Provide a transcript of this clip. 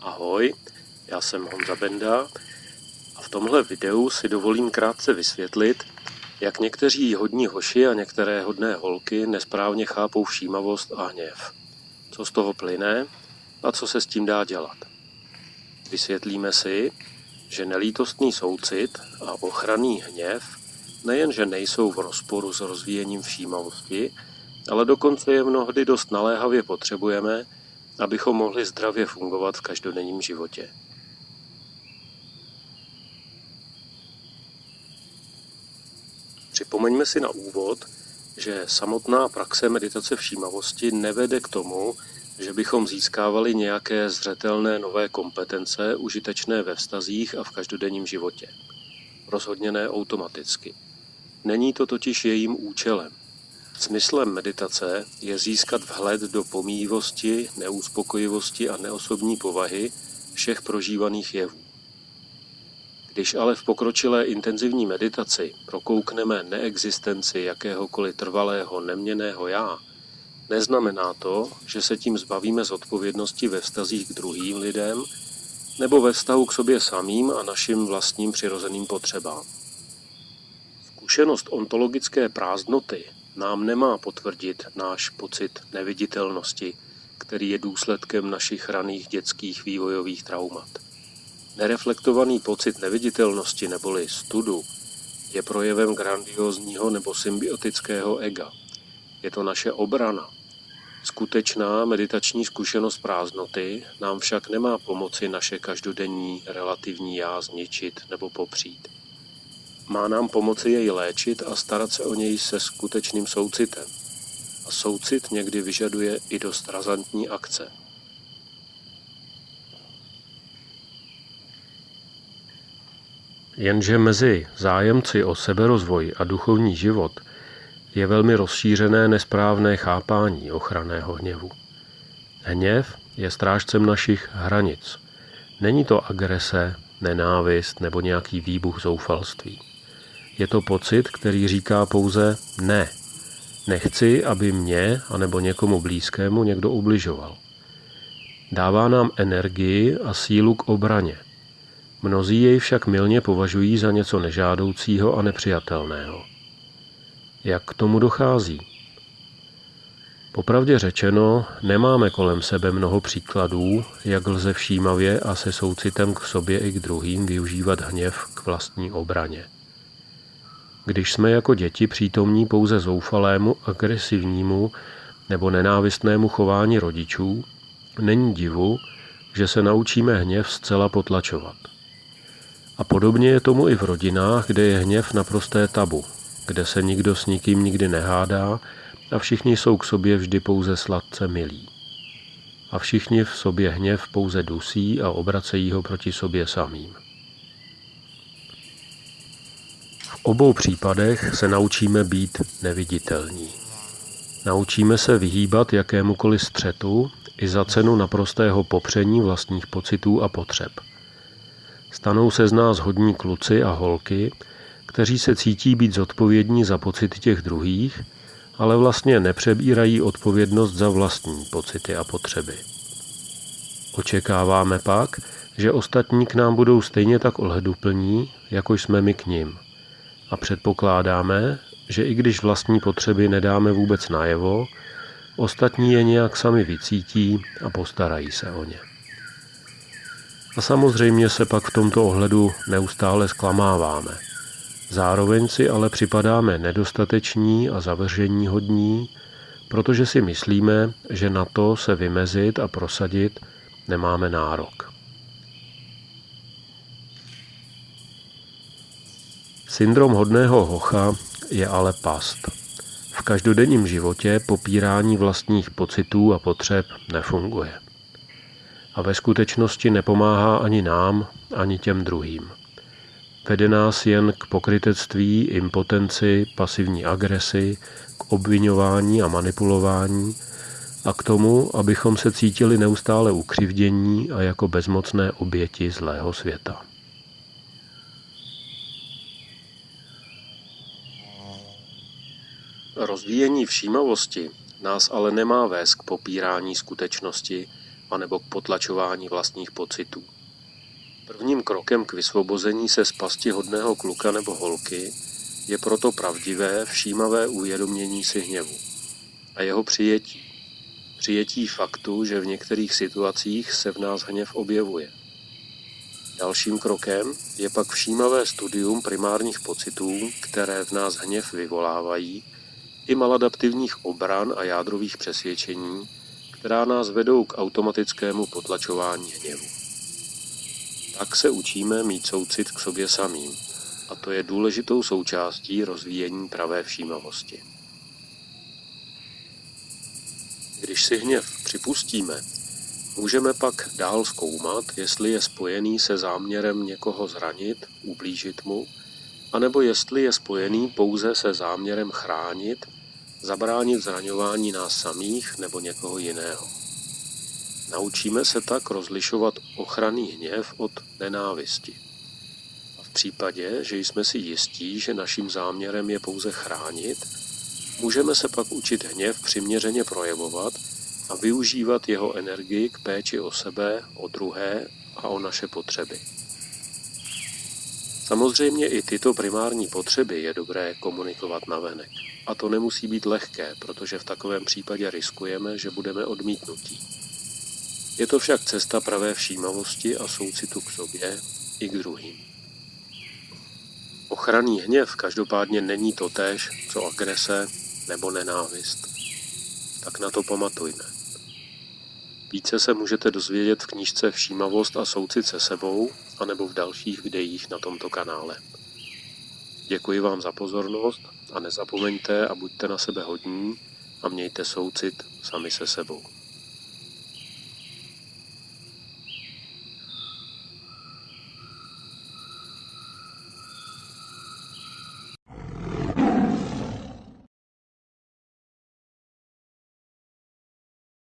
Ahoj, já jsem Honza Benda a v tomhle videu si dovolím krátce vysvětlit, jak někteří hodní hoši a některé hodné holky nesprávně chápou všímavost a hněv. Co z toho plyne a co se s tím dá dělat. Vysvětlíme si, že nelítostný soucit a ochranný hněv nejenže nejsou v rozporu s rozvíjením všímavosti, ale dokonce je mnohdy dost naléhavě potřebujeme, abychom mohli zdravě fungovat v každodenním životě. Připomeňme si na úvod, že samotná praxe meditace všímavosti nevede k tomu, že bychom získávali nějaké zřetelné nové kompetence užitečné ve vztazích a v každodenním životě. Rozhodně ne automaticky. Není to totiž jejím účelem. Smyslem meditace je získat vhled do pomíjivosti, neuspokojivosti a neosobní povahy všech prožívaných jevů. Když ale v pokročilé intenzivní meditaci prokoukneme neexistenci jakéhokoliv trvalého neměného já, neznamená to, že se tím zbavíme z odpovědnosti ve vztazích k druhým lidem nebo ve vztahu k sobě samým a našim vlastním přirozeným potřebám. Zkušenost ontologické prázdnoty nám nemá potvrdit náš pocit neviditelnosti, který je důsledkem našich raných dětských vývojových traumat. Nereflektovaný pocit neviditelnosti neboli studu je projevem grandiozního nebo symbiotického ega. Je to naše obrana. Skutečná meditační zkušenost prázdnoty nám však nemá pomoci naše každodenní relativní já zničit nebo popřít. Má nám pomoci jej léčit a starat se o něj se skutečným soucitem. A soucit někdy vyžaduje i dost razantní akce. Jenže mezi zájemci o seberozvoj a duchovní život je velmi rozšířené nesprávné chápání ochranného hněvu. Hněv je strážcem našich hranic. Není to agrese, nenávist nebo nějaký výbuch zoufalství. Je to pocit, který říká pouze ne. Nechci, aby mě anebo někomu blízkému někdo ubližoval. Dává nám energii a sílu k obraně. Mnozí jej však milně považují za něco nežádoucího a nepřijatelného. Jak k tomu dochází? Popravdě řečeno, nemáme kolem sebe mnoho příkladů, jak lze všímavě a se soucitem k sobě i k druhým využívat hněv k vlastní obraně. Když jsme jako děti přítomní pouze zoufalému, agresivnímu nebo nenávistnému chování rodičů, není divu, že se naučíme hněv zcela potlačovat. A podobně je tomu i v rodinách, kde je hněv naprosté tabu, kde se nikdo s nikým nikdy nehádá a všichni jsou k sobě vždy pouze sladce milí. A všichni v sobě hněv pouze dusí a obracejí ho proti sobě samým. obou případech se naučíme být neviditelní. Naučíme se vyhýbat jakémukoliv střetu i za cenu naprostého popření vlastních pocitů a potřeb. Stanou se z nás hodní kluci a holky, kteří se cítí být zodpovědní za pocity těch druhých, ale vlastně nepřebírají odpovědnost za vlastní pocity a potřeby. Očekáváme pak, že ostatní k nám budou stejně tak ohleduplní, jako jsme my k ním – a předpokládáme, že i když vlastní potřeby nedáme vůbec najevo, ostatní je nějak sami vycítí a postarají se o ně. A samozřejmě se pak v tomto ohledu neustále zklamáváme. Zároveň si ale připadáme nedostateční a zavržení hodní, protože si myslíme, že na to se vymezit a prosadit nemáme nárok. Syndrom hodného hocha je ale past. V každodenním životě popírání vlastních pocitů a potřeb nefunguje. A ve skutečnosti nepomáhá ani nám, ani těm druhým. vede nás jen k pokrytectví, impotenci, pasivní agresi, k obvinování a manipulování a k tomu, abychom se cítili neustále ukřivdění a jako bezmocné oběti zlého světa. Rozvíjení všímavosti nás ale nemá vést k popírání skutečnosti anebo k potlačování vlastních pocitů. Prvním krokem k vysvobození se z pasti hodného kluka nebo holky je proto pravdivé, všímavé uvědomění si hněvu a jeho přijetí. Přijetí faktu, že v některých situacích se v nás hněv objevuje. Dalším krokem je pak všímavé studium primárních pocitů, které v nás hněv vyvolávají, i maladaptivních obran a jádrových přesvědčení, která nás vedou k automatickému potlačování hněvu. Tak se učíme mít soucit k sobě samým, a to je důležitou součástí rozvíjení pravé všímavosti. Když si hněv připustíme, můžeme pak dál zkoumat, jestli je spojený se záměrem někoho zranit, ublížit mu, anebo jestli je spojený pouze se záměrem chránit zabránit zraňování nás samých nebo někoho jiného. Naučíme se tak rozlišovat ochranný hněv od nenávisti. A v případě, že jsme si jistí, že naším záměrem je pouze chránit, můžeme se pak učit hněv přiměřeně projevovat a využívat jeho energii k péči o sebe, o druhé a o naše potřeby. Samozřejmě i tyto primární potřeby je dobré komunikovat na venek. A to nemusí být lehké, protože v takovém případě riskujeme, že budeme odmítnutí. Je to však cesta pravé všímavosti a soucitu k sobě i k druhým. Ochranný hněv každopádně není totéž, co agrese nebo nenávist. Tak na to pamatujme. Více se můžete dozvědět v knížce Všímavost a soucit se sebou, anebo v dalších videích na tomto kanále. Děkuji vám za pozornost a nezapomeňte a buďte na sebe hodní a mějte soucit sami se sebou.